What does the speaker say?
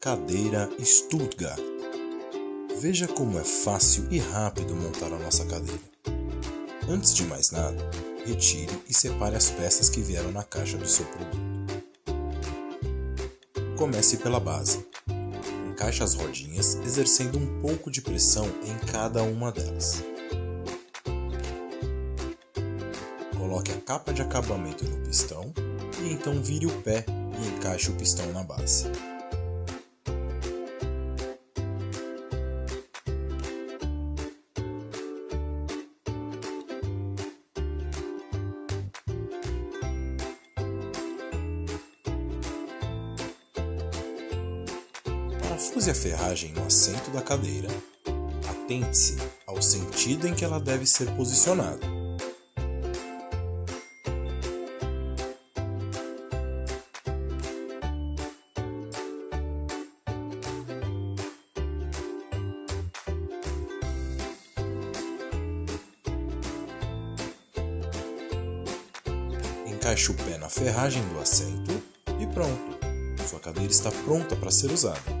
cadeira Stuttgart. Veja como é fácil e rápido montar a nossa cadeira. Antes de mais nada, retire e separe as peças que vieram na caixa do seu produto. Comece pela base. Encaixe as rodinhas, exercendo um pouco de pressão em cada uma delas. Coloque a capa de acabamento no pistão e então vire o pé e encaixe o pistão na base. Parafuse a ferragem no assento da cadeira. Atente-se ao sentido em que ela deve ser posicionada. Encaixe o pé na ferragem do assento e pronto! Sua cadeira está pronta para ser usada.